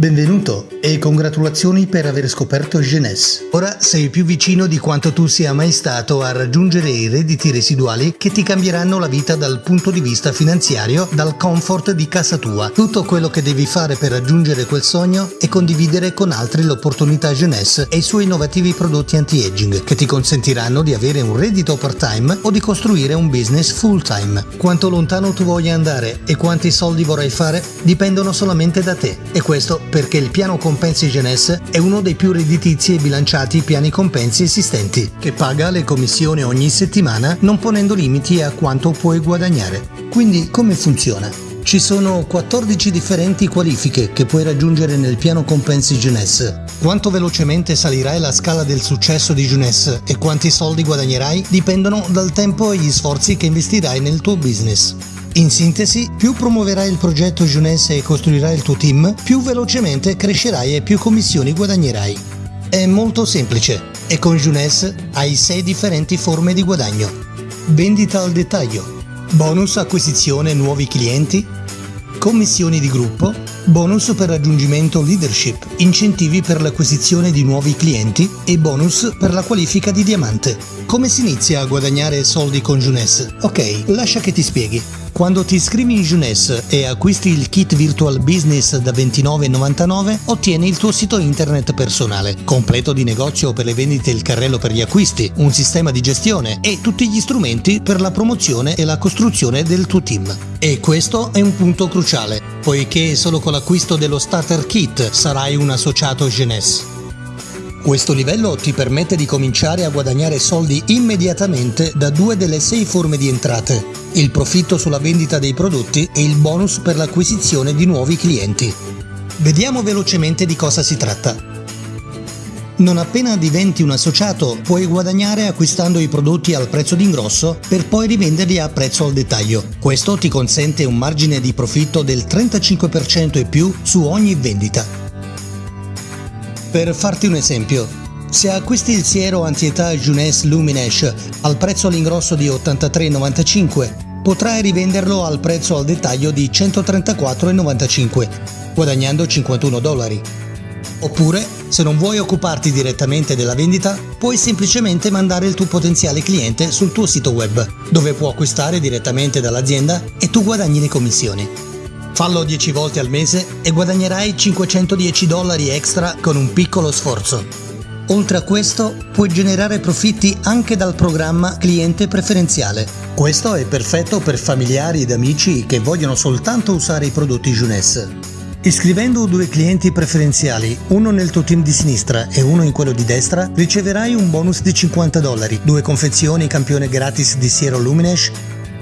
Benvenuto e congratulazioni per aver scoperto Jeunesse. Ora sei più vicino di quanto tu sia mai stato a raggiungere i redditi residuali che ti cambieranno la vita dal punto di vista finanziario, dal comfort di casa tua. Tutto quello che devi fare per raggiungere quel sogno è condividere con altri l'opportunità Jeunesse e i suoi innovativi prodotti anti-aging che ti consentiranno di avere un reddito part-time o di costruire un business full-time. Quanto lontano tu voglia andare e quanti soldi vorrai fare dipendono solamente da te e questo perché il piano compensi Genes è uno dei più redditizi e bilanciati piani compensi esistenti, che paga le commissioni ogni settimana non ponendo limiti a quanto puoi guadagnare. Quindi come funziona? Ci sono 14 differenti qualifiche che puoi raggiungere nel piano compensi Jeunesse. Quanto velocemente salirai la scala del successo di Jeunesse e quanti soldi guadagnerai dipendono dal tempo e gli sforzi che investirai nel tuo business. In sintesi, più promuoverai il progetto Jeunesse e costruirai il tuo team, più velocemente crescerai e più commissioni guadagnerai. È molto semplice e con Jeunesse hai 6 differenti forme di guadagno. Vendita al dettaglio, bonus acquisizione nuovi clienti, commissioni di gruppo, bonus per raggiungimento leadership, incentivi per l'acquisizione di nuovi clienti e bonus per la qualifica di diamante. Come si inizia a guadagnare soldi con Jeunesse? Ok, lascia che ti spieghi. Quando ti iscrivi in Jeunesse e acquisti il kit Virtual Business da 29,99 ottieni il tuo sito internet personale, completo di negozio per le vendite e il carrello per gli acquisti, un sistema di gestione e tutti gli strumenti per la promozione e la costruzione del tuo team. E questo è un punto cruciale, poiché solo con l'acquisto dello Starter Kit sarai un associato Jeunesse. Questo livello ti permette di cominciare a guadagnare soldi immediatamente da due delle sei forme di entrate, il profitto sulla vendita dei prodotti e il bonus per l'acquisizione di nuovi clienti. Vediamo velocemente di cosa si tratta. Non appena diventi un associato puoi guadagnare acquistando i prodotti al prezzo d'ingrosso per poi rivenderli a prezzo al dettaglio. Questo ti consente un margine di profitto del 35% e più su ogni vendita. Per farti un esempio, se acquisti il siero antietà Juness Luminesh al prezzo all'ingrosso di 83,95, potrai rivenderlo al prezzo al dettaglio di 134,95, guadagnando 51 dollari. Oppure, se non vuoi occuparti direttamente della vendita, puoi semplicemente mandare il tuo potenziale cliente sul tuo sito web, dove può acquistare direttamente dall'azienda e tu guadagni le commissioni. Fallo 10 volte al mese e guadagnerai 510 dollari extra con un piccolo sforzo. Oltre a questo, puoi generare profitti anche dal programma cliente preferenziale. Questo è perfetto per familiari ed amici che vogliono soltanto usare i prodotti Junes. Iscrivendo due clienti preferenziali, uno nel tuo team di sinistra e uno in quello di destra, riceverai un bonus di 50 dollari, due confezioni campione gratis di Siero Luminesh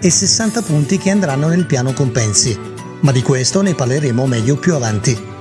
e 60 punti che andranno nel piano compensi ma di questo ne parleremo meglio più avanti.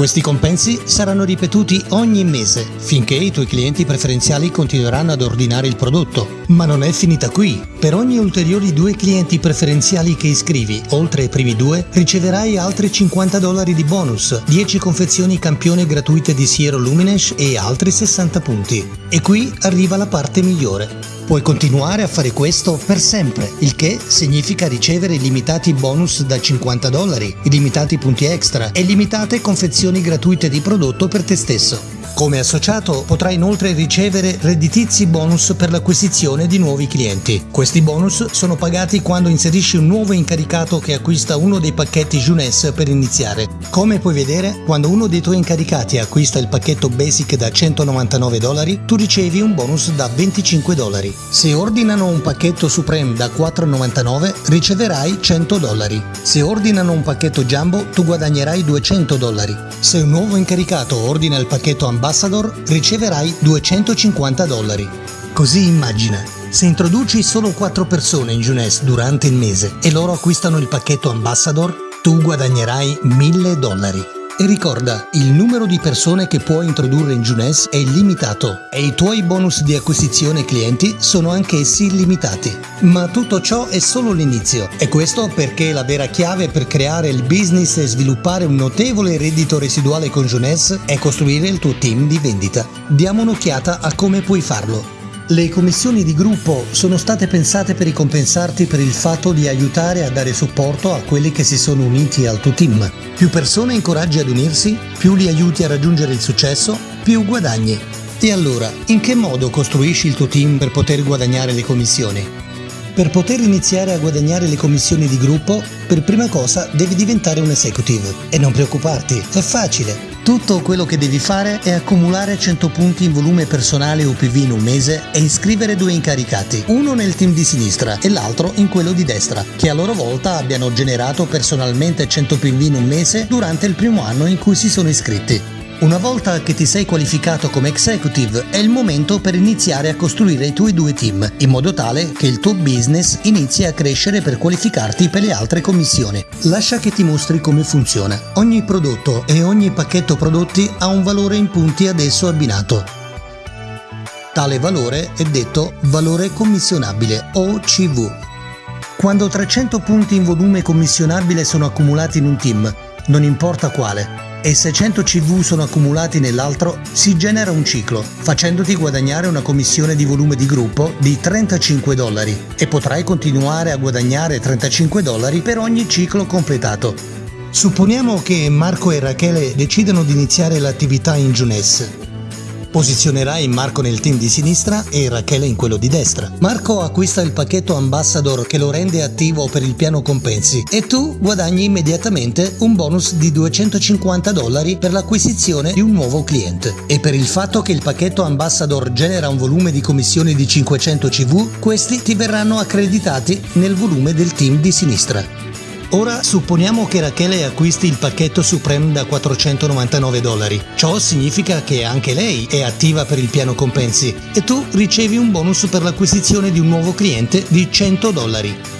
Questi compensi saranno ripetuti ogni mese finché i tuoi clienti preferenziali continueranno ad ordinare il prodotto. Ma non è finita qui. Per ogni ulteriori due clienti preferenziali che iscrivi, oltre ai primi due, riceverai altri 50 dollari di bonus, 10 confezioni campione gratuite di Siero Luminesh e altri 60 punti. E qui arriva la parte migliore. Puoi continuare a fare questo per sempre, il che significa ricevere limitati bonus da 50 dollari, illimitati punti extra e limitate confezioni gratuite di prodotto per te stesso. Come associato potrai inoltre ricevere redditizi bonus per l'acquisizione di nuovi clienti. Questi bonus sono pagati quando inserisci un nuovo incaricato che acquista uno dei pacchetti Junes per iniziare. Come puoi vedere, quando uno dei tuoi incaricati acquista il pacchetto Basic da 199 dollari, tu ricevi un bonus da 25 dollari. Se ordinano un pacchetto Supreme da 4,99 riceverai 100 dollari. Se ordinano un pacchetto Jumbo tu guadagnerai 200 dollari. Se un nuovo incaricato ordina il pacchetto Ambassador riceverai 250 dollari. Così immagina, se introduci solo 4 persone in Junes durante il mese e loro acquistano il pacchetto Ambassador, tu guadagnerai 1000 dollari. E ricorda, il numero di persone che puoi introdurre in Junes è illimitato e i tuoi bonus di acquisizione clienti sono anch'essi illimitati. Ma tutto ciò è solo l'inizio e questo perché la vera chiave per creare il business e sviluppare un notevole reddito residuale con Junes è costruire il tuo team di vendita. Diamo un'occhiata a come puoi farlo. Le commissioni di gruppo sono state pensate per ricompensarti per il fatto di aiutare a dare supporto a quelli che si sono uniti al tuo team. Più persone incoraggi ad unirsi, più li aiuti a raggiungere il successo, più guadagni. E allora, in che modo costruisci il tuo team per poter guadagnare le commissioni? Per poter iniziare a guadagnare le commissioni di gruppo, per prima cosa devi diventare un executive. E non preoccuparti, è facile. Tutto quello che devi fare è accumulare 100 punti in volume personale UPV in un mese e iscrivere due incaricati, uno nel team di sinistra e l'altro in quello di destra, che a loro volta abbiano generato personalmente 100 PV in un mese durante il primo anno in cui si sono iscritti. Una volta che ti sei qualificato come executive è il momento per iniziare a costruire i tuoi due team, in modo tale che il tuo business inizi a crescere per qualificarti per le altre commissioni. Lascia che ti mostri come funziona. Ogni prodotto e ogni pacchetto prodotti ha un valore in punti ad esso abbinato. Tale valore è detto valore commissionabile OCV. Quando 300 punti in volume commissionabile sono accumulati in un team, non importa quale, e se 100 CV sono accumulati nell'altro, si genera un ciclo, facendoti guadagnare una commissione di volume di gruppo di 35 dollari e potrai continuare a guadagnare 35 dollari per ogni ciclo completato. Supponiamo che Marco e Rachele decidano di iniziare l'attività in Posizionerai Marco nel team di sinistra e Rachele in quello di destra. Marco acquista il pacchetto Ambassador che lo rende attivo per il piano compensi e tu guadagni immediatamente un bonus di 250 dollari per l'acquisizione di un nuovo cliente. E per il fatto che il pacchetto Ambassador genera un volume di commissioni di 500 CV, questi ti verranno accreditati nel volume del team di sinistra. Ora supponiamo che Rachele acquisti il pacchetto Supreme da 499 dollari. Ciò significa che anche lei è attiva per il piano compensi e tu ricevi un bonus per l'acquisizione di un nuovo cliente di 100 dollari.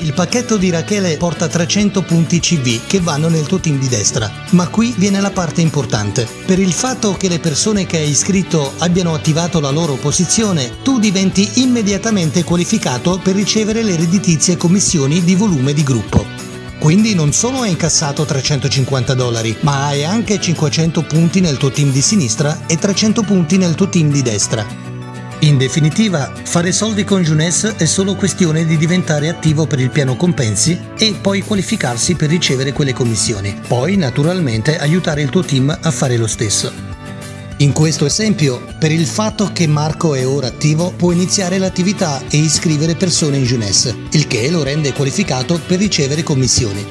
Il pacchetto di Rachele porta 300 punti CV che vanno nel tuo team di destra, ma qui viene la parte importante. Per il fatto che le persone che hai iscritto abbiano attivato la loro posizione, tu diventi immediatamente qualificato per ricevere le redditizie commissioni di volume di gruppo. Quindi non solo hai incassato 350 dollari, ma hai anche 500 punti nel tuo team di sinistra e 300 punti nel tuo team di destra. In definitiva, fare soldi con Junes è solo questione di diventare attivo per il piano compensi e poi qualificarsi per ricevere quelle commissioni. Poi, naturalmente, aiutare il tuo team a fare lo stesso. In questo esempio, per il fatto che Marco è ora attivo, può iniziare l'attività e iscrivere persone in Junes, il che lo rende qualificato per ricevere commissioni.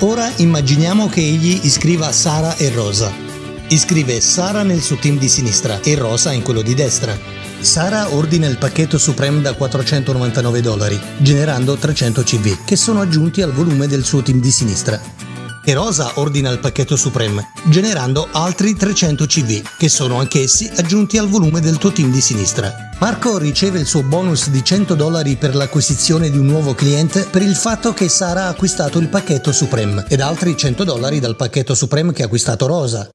Ora immaginiamo che egli iscriva Sara e Rosa, Iscrive Sara nel suo team di sinistra e Rosa in quello di destra. Sara ordina il pacchetto Supreme da 499 dollari, generando 300 CV, che sono aggiunti al volume del suo team di sinistra. E Rosa ordina il pacchetto Supreme, generando altri 300 CV, che sono anch'essi aggiunti al volume del tuo team di sinistra. Marco riceve il suo bonus di 100 dollari per l'acquisizione di un nuovo cliente per il fatto che Sara ha acquistato il pacchetto Supreme ed altri 100 dollari dal pacchetto Supreme che ha acquistato Rosa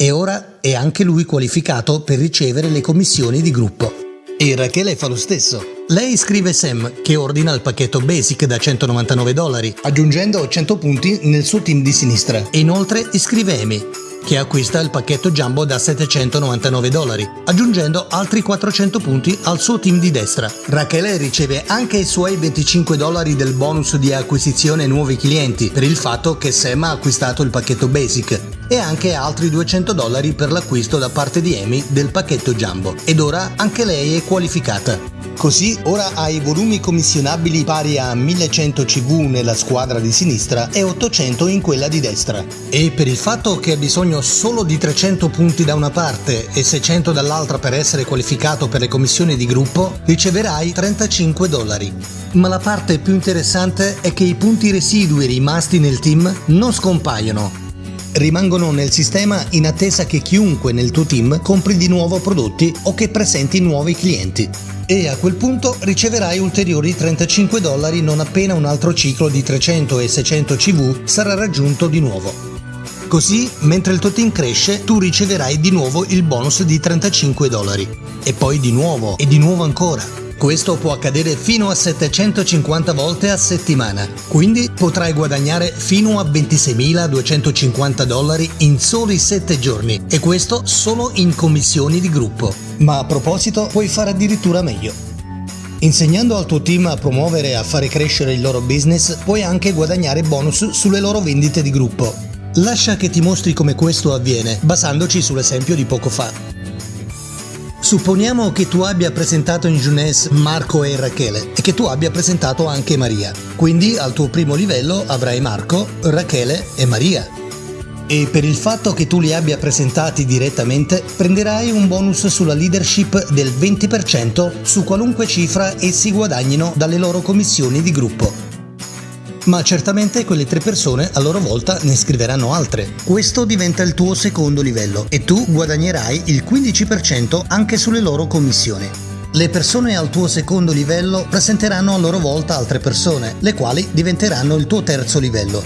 e ora è anche lui qualificato per ricevere le commissioni di gruppo. E Rachele fa lo stesso. Lei scrive Sam, che ordina il pacchetto Basic da 199 dollari, aggiungendo 100 punti nel suo team di sinistra. E inoltre iscrive Amy, che acquista il pacchetto Jumbo da 799 dollari, aggiungendo altri 400 punti al suo team di destra. Rachele riceve anche i suoi 25 dollari del bonus di acquisizione nuovi clienti per il fatto che Sam ha acquistato il pacchetto Basic e anche altri 200 dollari per l'acquisto da parte di Amy del pacchetto Jumbo. Ed ora anche lei è qualificata. Così ora hai volumi commissionabili pari a 1100 CV nella squadra di sinistra e 800 in quella di destra. E per il fatto che hai bisogno solo di 300 punti da una parte e 600 dall'altra per essere qualificato per le commissioni di gruppo, riceverai 35 dollari. Ma la parte più interessante è che i punti residui rimasti nel team non scompaiono, rimangono nel sistema in attesa che chiunque nel tuo team compri di nuovo prodotti o che presenti nuovi clienti e a quel punto riceverai ulteriori 35 dollari non appena un altro ciclo di 300 e 600 CV sarà raggiunto di nuovo. Così, mentre il tuo team cresce, tu riceverai di nuovo il bonus di 35 dollari. E poi di nuovo, e di nuovo ancora. Questo può accadere fino a 750 volte a settimana, quindi potrai guadagnare fino a 26.250 dollari in soli 7 giorni, e questo solo in commissioni di gruppo. Ma a proposito, puoi fare addirittura meglio. Insegnando al tuo team a promuovere e a fare crescere il loro business, puoi anche guadagnare bonus sulle loro vendite di gruppo. Lascia che ti mostri come questo avviene, basandoci sull'esempio di poco fa. Supponiamo che tu abbia presentato in Jeunesse Marco e Rachele e che tu abbia presentato anche Maria. Quindi al tuo primo livello avrai Marco, Rachele e Maria. E per il fatto che tu li abbia presentati direttamente, prenderai un bonus sulla leadership del 20% su qualunque cifra essi guadagnino dalle loro commissioni di gruppo ma certamente quelle tre persone a loro volta ne scriveranno altre. Questo diventa il tuo secondo livello e tu guadagnerai il 15% anche sulle loro commissioni. Le persone al tuo secondo livello presenteranno a loro volta altre persone, le quali diventeranno il tuo terzo livello.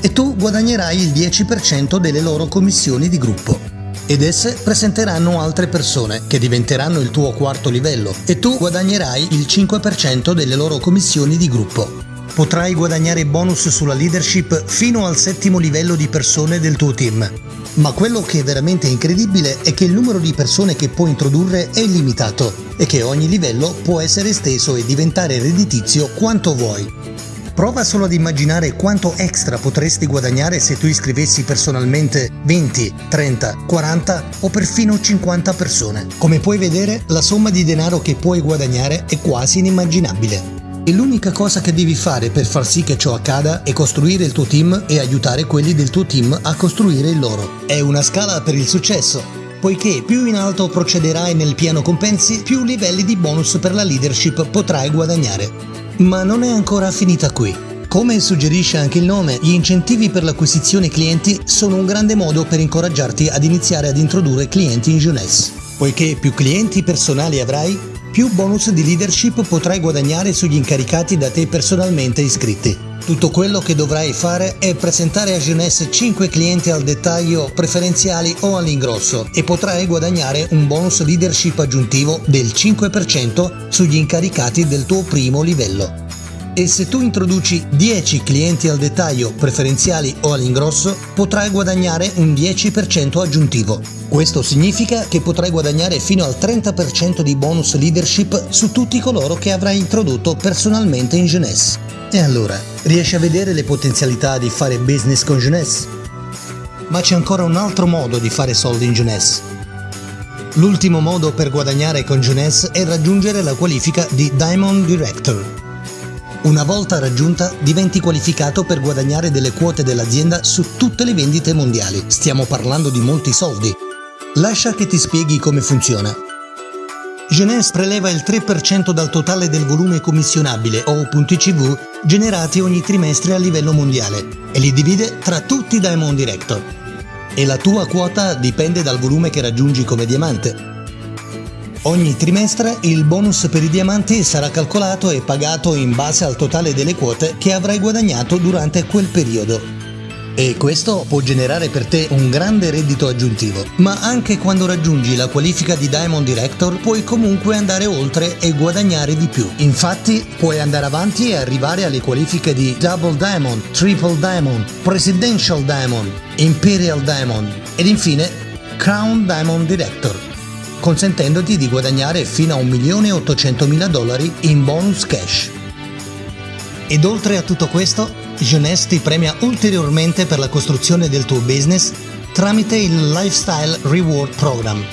E tu guadagnerai il 10% delle loro commissioni di gruppo. Ed esse presenteranno altre persone, che diventeranno il tuo quarto livello, e tu guadagnerai il 5% delle loro commissioni di gruppo potrai guadagnare bonus sulla leadership fino al settimo livello di persone del tuo team. Ma quello che è veramente incredibile è che il numero di persone che puoi introdurre è illimitato e che ogni livello può essere esteso e diventare redditizio quanto vuoi. Prova solo ad immaginare quanto extra potresti guadagnare se tu iscrivessi personalmente 20, 30, 40 o perfino 50 persone. Come puoi vedere, la somma di denaro che puoi guadagnare è quasi inimmaginabile. E l'unica cosa che devi fare per far sì che ciò accada è costruire il tuo team e aiutare quelli del tuo team a costruire il loro. È una scala per il successo, poiché più in alto procederai nel piano compensi, più livelli di bonus per la leadership potrai guadagnare. Ma non è ancora finita qui. Come suggerisce anche il nome, gli incentivi per l'acquisizione clienti sono un grande modo per incoraggiarti ad iniziare ad introdurre clienti in jeunesse. Poiché più clienti personali avrai, più bonus di leadership potrai guadagnare sugli incaricati da te personalmente iscritti. Tutto quello che dovrai fare è presentare a Jeunesse 5 clienti al dettaglio preferenziali o all'ingrosso e potrai guadagnare un bonus leadership aggiuntivo del 5% sugli incaricati del tuo primo livello e se tu introduci 10 clienti al dettaglio preferenziali o all'ingrosso potrai guadagnare un 10% aggiuntivo. Questo significa che potrai guadagnare fino al 30% di bonus leadership su tutti coloro che avrai introdotto personalmente in Jeunesse. E allora, riesci a vedere le potenzialità di fare business con Jeunesse? Ma c'è ancora un altro modo di fare soldi in Jeunesse. L'ultimo modo per guadagnare con Jeunesse è raggiungere la qualifica di Diamond Director. Una volta raggiunta, diventi qualificato per guadagnare delle quote dell'azienda su tutte le vendite mondiali. Stiamo parlando di molti soldi. Lascia che ti spieghi come funziona. Genes preleva il 3% dal totale del volume commissionabile o punti CV generati ogni trimestre a livello mondiale e li divide tra tutti i Diamond Director. E la tua quota dipende dal volume che raggiungi come diamante. Ogni trimestre il bonus per i diamanti sarà calcolato e pagato in base al totale delle quote che avrai guadagnato durante quel periodo. E questo può generare per te un grande reddito aggiuntivo. Ma anche quando raggiungi la qualifica di Diamond Director puoi comunque andare oltre e guadagnare di più. Infatti puoi andare avanti e arrivare alle qualifiche di Double Diamond, Triple Diamond, Presidential Diamond, Imperial Diamond ed infine Crown Diamond Director consentendoti di guadagnare fino a 1.800.000 dollari in bonus cash. Ed oltre a tutto questo, Jeunesse ti premia ulteriormente per la costruzione del tuo business tramite il Lifestyle Reward Program,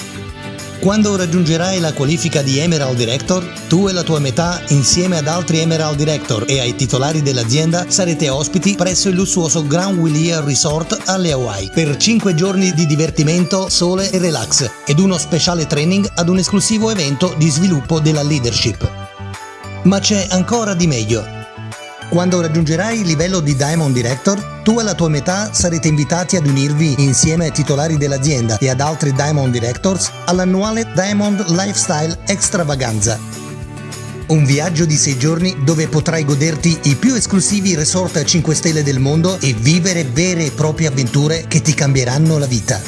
quando raggiungerai la qualifica di Emerald Director, tu e la tua metà, insieme ad altri Emerald Director e ai titolari dell'azienda, sarete ospiti presso il lussuoso Grand Willia Resort alle Hawaii per 5 giorni di divertimento, sole e relax ed uno speciale training ad un esclusivo evento di sviluppo della leadership. Ma c'è ancora di meglio. Quando raggiungerai il livello di Diamond Director, tu e la tua metà sarete invitati ad unirvi insieme ai titolari dell'azienda e ad altri Diamond Directors all'annuale Diamond Lifestyle Extravaganza. Un viaggio di 6 giorni dove potrai goderti i più esclusivi resort a 5 stelle del mondo e vivere vere e proprie avventure che ti cambieranno la vita.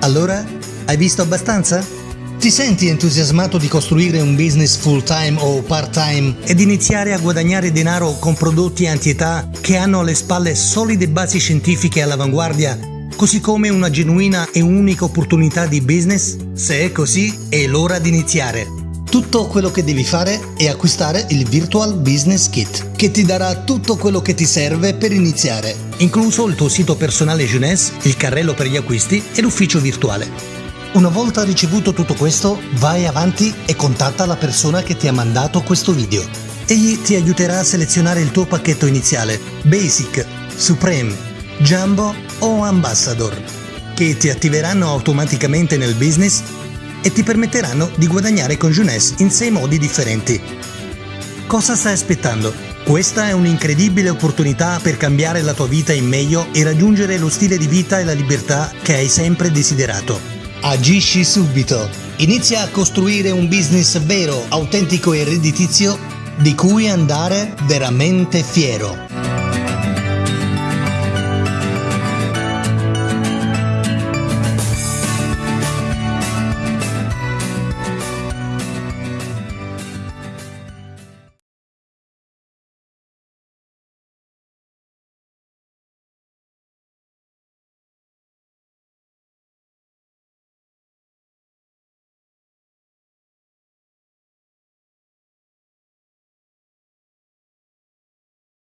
Allora, hai visto abbastanza? Ti senti entusiasmato di costruire un business full time o part time ed iniziare a guadagnare denaro con prodotti anti-età che hanno alle spalle solide basi scientifiche all'avanguardia così come una genuina e unica opportunità di business? Se è così, è l'ora di iniziare. Tutto quello che devi fare è acquistare il Virtual Business Kit, che ti darà tutto quello che ti serve per iniziare, incluso il tuo sito personale Jeunesse, il carrello per gli acquisti e l'ufficio virtuale. Una volta ricevuto tutto questo, vai avanti e contatta la persona che ti ha mandato questo video. Egli ti aiuterà a selezionare il tuo pacchetto iniziale, Basic, Supreme, Jumbo o Ambassador, che ti attiveranno automaticamente nel business e ti permetteranno di guadagnare con Jeunesse in 6 modi differenti. Cosa stai aspettando? Questa è un'incredibile opportunità per cambiare la tua vita in meglio e raggiungere lo stile di vita e la libertà che hai sempre desiderato. Agisci subito! Inizia a costruire un business vero, autentico e redditizio di cui andare veramente fiero.